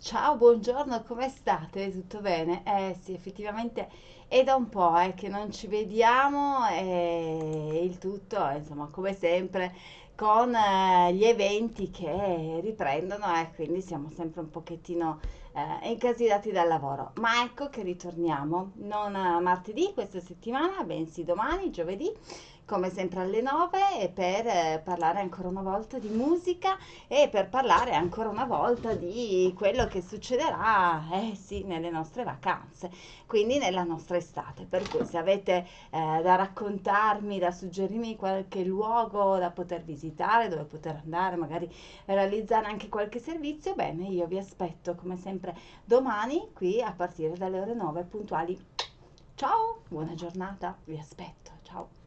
ciao, buongiorno, come state? Tutto bene? Eh sì, effettivamente è da un po' eh, che non ci vediamo e tutto, insomma, come sempre, con eh, gli eventi che riprendono e quindi siamo sempre un pochettino eh, incasinati dal lavoro. Ma ecco che ritorniamo, non martedì questa settimana, bensì domani, giovedì come sempre alle 9 e per eh, parlare ancora una volta di musica e per parlare ancora una volta di quello che succederà, eh sì, nelle nostre vacanze, quindi nella nostra estate. Per cui se avete eh, da raccontarmi, da suggerirmi qualche luogo da poter visitare, dove poter andare, magari realizzare anche qualche servizio, bene, io vi aspetto come sempre domani qui a partire dalle ore 9 puntuali. Ciao, buona giornata, vi aspetto, ciao.